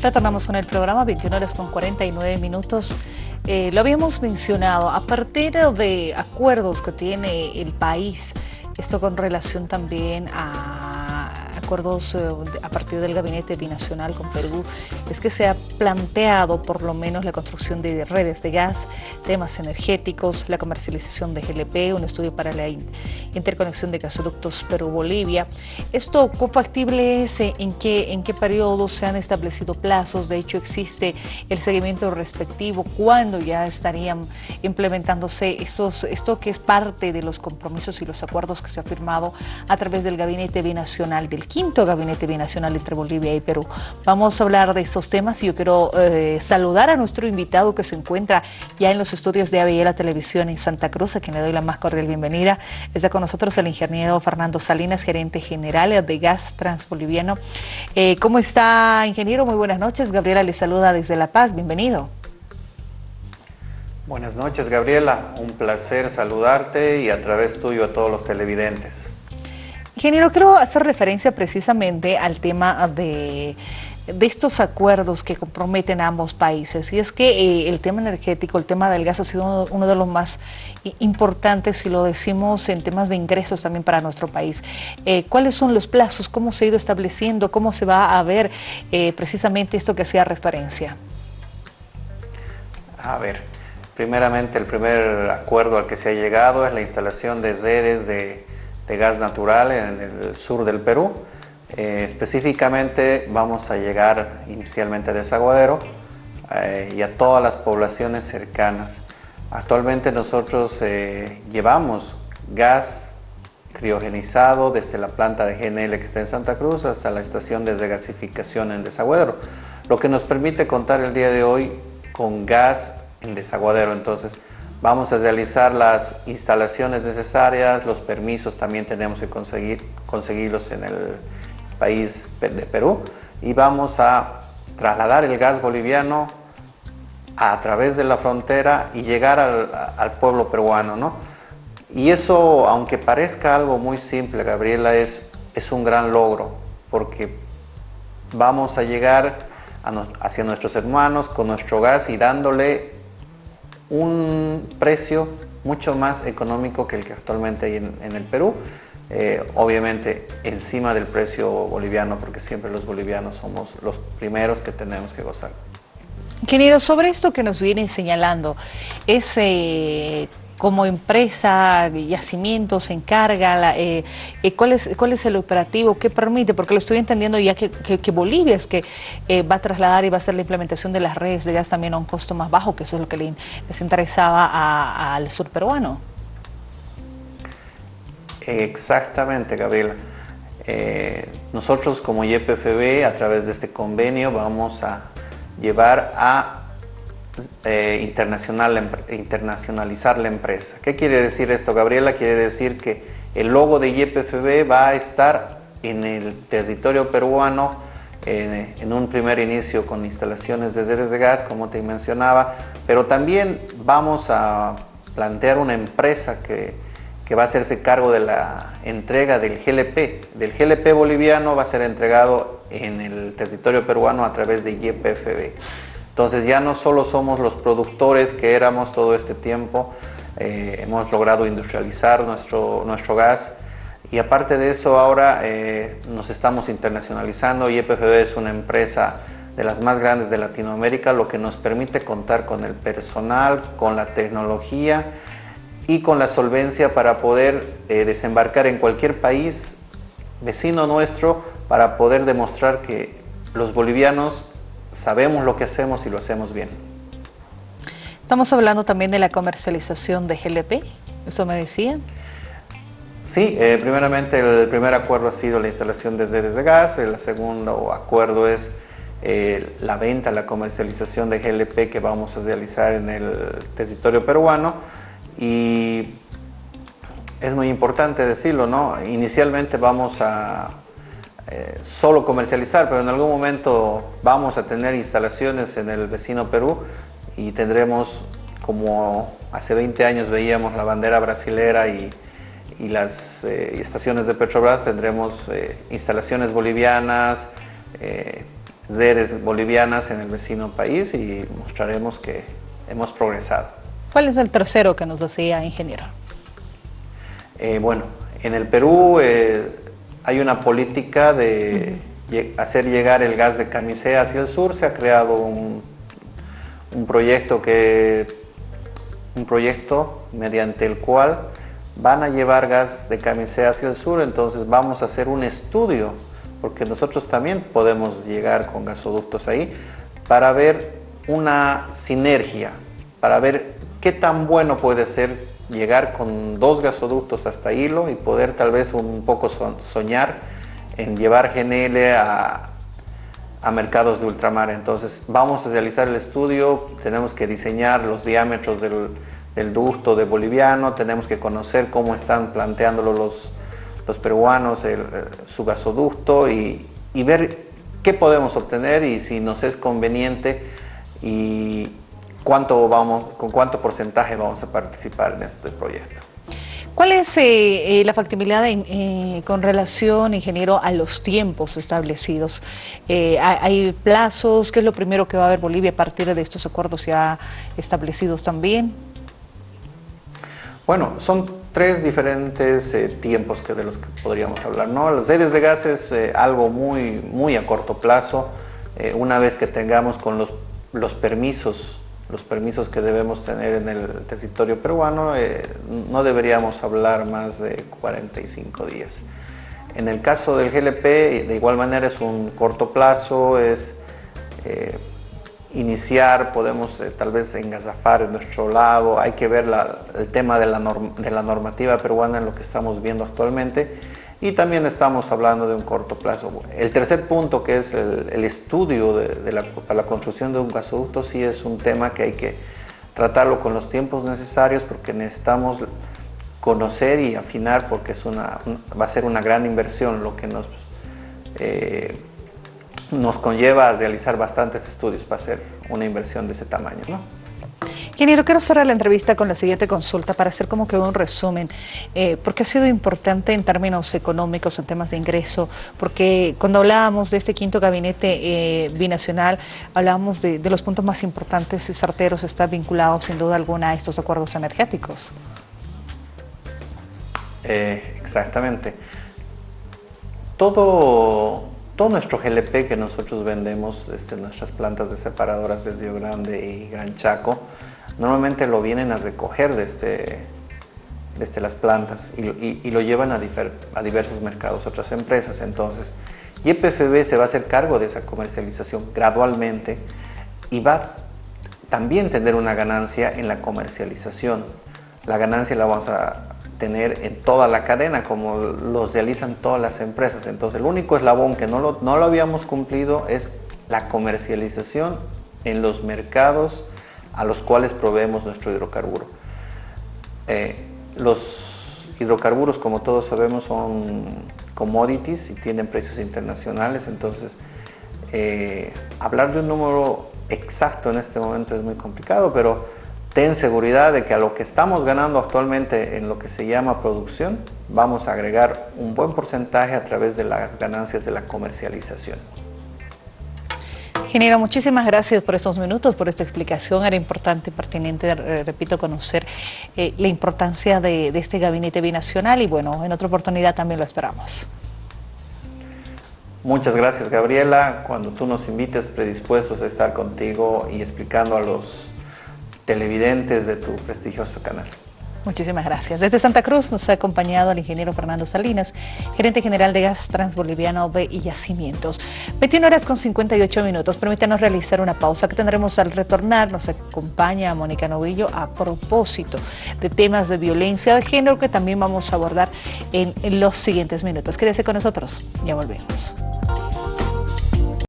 Retornamos con el programa, 21 horas con 49 minutos. Eh, lo habíamos mencionado, a partir de acuerdos que tiene el país, esto con relación también a acuerdos eh, a partir del gabinete binacional con Perú es que se ha planteado por lo menos la construcción de redes de gas, temas energéticos, la comercialización de GLP, un estudio para la interconexión de gasoductos Perú-Bolivia. ¿Esto factible es? ¿En qué, ¿En qué periodo se han establecido plazos? De hecho, existe el seguimiento respectivo. ¿Cuándo ya estarían implementándose estos, esto que es parte de los compromisos y los acuerdos que se ha firmado a través del gabinete binacional del quinto gabinete binacional entre Bolivia y Perú. Vamos a hablar de estos temas y yo quiero eh, saludar a nuestro invitado que se encuentra ya en los estudios de ABL Televisión en Santa Cruz, a quien le doy la más cordial bienvenida. Está con nosotros el ingeniero Fernando Salinas, gerente general de Gas Transboliviano. Eh, ¿Cómo está, ingeniero? Muy buenas noches. Gabriela le saluda desde La Paz. Bienvenido. Buenas noches, Gabriela. Un placer saludarte y a través tuyo a todos los televidentes. Ingeniero, quiero hacer referencia precisamente al tema de, estos acuerdos que comprometen a ambos países. Y es que eh, el tema energético, el tema del gas ha sido uno, de los más importantes, si lo decimos en temas de ingresos también para nuestro país. Eh, ¿Cuáles son los plazos? ¿Cómo se ha ido estableciendo? ¿Cómo se va a ver eh, precisamente esto que hacía referencia? A ver, primeramente el primer acuerdo al que se ha llegado es la instalación de redes de de gas natural en el sur del Perú. Eh, específicamente vamos a llegar inicialmente a Desaguadero eh, y a todas las poblaciones cercanas. Actualmente nosotros eh, llevamos gas criogenizado desde la planta de GNL que está en Santa Cruz hasta la estación de desgasificación en Desaguadero, lo que nos permite contar el día de hoy con gas en Desaguadero. Entonces, Vamos a realizar las instalaciones necesarias, los permisos también tenemos que conseguir, conseguirlos en el país de Perú y vamos a trasladar el gas boliviano a través de la frontera y llegar al, pueblo peruano. ¿no? Y eso, aunque parezca algo muy simple, Gabriela, es, es un gran logro porque vamos a llegar hacia nuestros hermanos con nuestro gas y dándole un precio mucho más económico que el que actualmente hay en, el Perú. Eh, obviamente encima del precio boliviano, porque siempre los bolivianos somos los primeros que tenemos que gozar. Ingeniero, sobre esto que nos viene señalando, es como empresa, yacimiento, se encarga, eh, eh, ¿cuál, es, cuál es el operativo, qué permite, porque lo estoy entendiendo ya que, Bolivia es que eh, va a trasladar y va a hacer la implementación de las redes de gas también a un costo más bajo, que eso es lo que les interesaba al sur peruano. Exactamente, Gabriela. nosotros como YPFB, a través de este convenio, vamos a llevar a eh, internacional, internacionalizar la empresa. ¿Qué quiere decir esto, Gabriela? Quiere decir que el logo de YPFB va a estar en el territorio peruano en, un primer inicio con instalaciones de redes de gas, como te mencionaba, pero también vamos a plantear una empresa que, que va a hacerse cargo de la entrega del GLP. Del GLP boliviano va a ser entregado en el territorio peruano a través de YPFB. Entonces ya no solo somos los productores que éramos todo este tiempo, eh, hemos logrado industrializar nuestro, nuestro gas. Y aparte de eso ahora eh, nos estamos internacionalizando. Y EPFB es una empresa de las más grandes de Latinoamérica, lo que nos permite contar con el personal, con la tecnología y con la solvencia para poder eh, desembarcar en cualquier país vecino nuestro para poder demostrar que los bolivianos sabemos lo que hacemos y lo hacemos bien. Estamos hablando también de la comercialización de GLP, ¿eso me decían? Sí, eh, primeramente el primer acuerdo ha sido la instalación de redes de gas, el segundo acuerdo es eh, la venta, la comercialización de GLP que vamos a realizar en el territorio peruano y es muy importante decirlo, ¿no? Inicialmente vamos a eh, solo comercializar, pero en algún momento vamos a tener instalaciones en el vecino Perú y tendremos, como hace 20 años veíamos la bandera brasilera y, las eh, estaciones de Petrobras, tendremos eh, instalaciones bolivianas, redes bolivianas en el vecino país y mostraremos que hemos progresado. ¿Cuál es el tercero que nos decía, ingeniero? Bueno, en el Perú eh, hay una política de hacer llegar el gas de camisea hacia el sur. Se ha creado un, proyecto que un proyecto mediante el cual van a llevar gas de camisea hacia el sur, entonces vamos a hacer un estudio, porque nosotros también podemos llegar con gasoductos ahí, para ver una sinergia, para ver qué tan bueno puede ser llegar con dos gasoductos hasta Hilo y poder tal vez un poco soñar en llevar GNL a, a mercados de ultramar. Entonces vamos a realizar el estudio, tenemos que diseñar los diámetros del, el ducto de boliviano, tenemos que conocer cómo están planteándolo los, los peruanos, el, su gasoducto y, y, ver qué podemos obtener y si nos es conveniente y cuánto vamos, con cuánto porcentaje vamos a participar en este proyecto. ¿Cuál es eh, eh, la factibilidad eh, con relación, ingeniero, a los tiempos establecidos? ¿Hay plazos? ¿Qué es lo primero que va a ver Bolivia a partir de estos acuerdos ya establecidos también? Bueno, son tres diferentes eh, tiempos que de los que podríamos hablar. ¿no? Las redes de gas es eh, algo muy, muy a corto plazo. Eh, una vez que tengamos con los, los permisos, los permisos que debemos tener en el territorio peruano, no deberíamos hablar más de 45 días. En el caso del GLP, de igual manera es un corto plazo, es iniciar, podemos eh, tal vez engazafar en nuestro lado, hay que ver el tema de la, de la, normativa peruana en lo que estamos viendo actualmente y también estamos hablando de un corto plazo. El tercer punto que es el, estudio de, la, la, construcción de un gasoducto sí es un tema que hay que tratarlo con los tiempos necesarios porque necesitamos conocer y afinar porque es una, va a ser una gran inversión lo que nos... Eh, nos conlleva a realizar bastantes estudios para hacer una inversión de ese tamaño. ¿no? Ingeniero, quiero cerrar la entrevista con la siguiente consulta para hacer como que un resumen, eh, porque ha sido importante en términos económicos, en temas de ingreso, porque cuando hablábamos de este quinto gabinete eh, binacional, hablábamos de, los puntos más importantes y certeros, está vinculado sin duda alguna a estos acuerdos energéticos. Eh, exactamente. Todo todo nuestro GLP que nosotros vendemos, este, nuestras plantas de separadoras de Río Grande y Gran Chaco, normalmente lo vienen a recoger desde, desde las plantas y, lo llevan a, a, diversos mercados, otras empresas. Entonces, YPFB se va a hacer cargo de esa comercialización gradualmente y va también a tener una ganancia en la comercialización. La ganancia la vamos a tener en toda la cadena, como los realizan todas las empresas. Entonces, el único eslabón que no lo, no lo habíamos cumplido es la comercialización en los mercados a los cuales proveemos nuestro hidrocarburo. Eh, los hidrocarburos, como todos sabemos, son commodities y tienen precios internacionales, entonces eh, hablar de un número exacto en este momento es muy complicado, pero ten seguridad de que a lo que estamos ganando actualmente en lo que se llama producción, vamos a agregar un buen porcentaje a través de las ganancias de la comercialización. Ingeniero, muchísimas gracias por estos minutos, por esta explicación. Era importante y pertinente, repito, conocer eh, la importancia de este gabinete binacional y bueno, en otra oportunidad también lo esperamos. Muchas gracias, Gabriela. Cuando tú nos invites, predispuestos a estar contigo y explicando a los televidentes de tu prestigioso canal. Muchísimas gracias. Desde Santa Cruz nos ha acompañado el ingeniero Fernando Salinas, gerente general de Gas Transboliviano de y Yacimientos. 21 horas con 58 minutos. Permítanos realizar una pausa que tendremos al retornar. Nos acompaña Mónica Novillo a propósito de temas de violencia de género que también vamos a abordar en los siguientes minutos. Quédese con nosotros. Ya volvemos.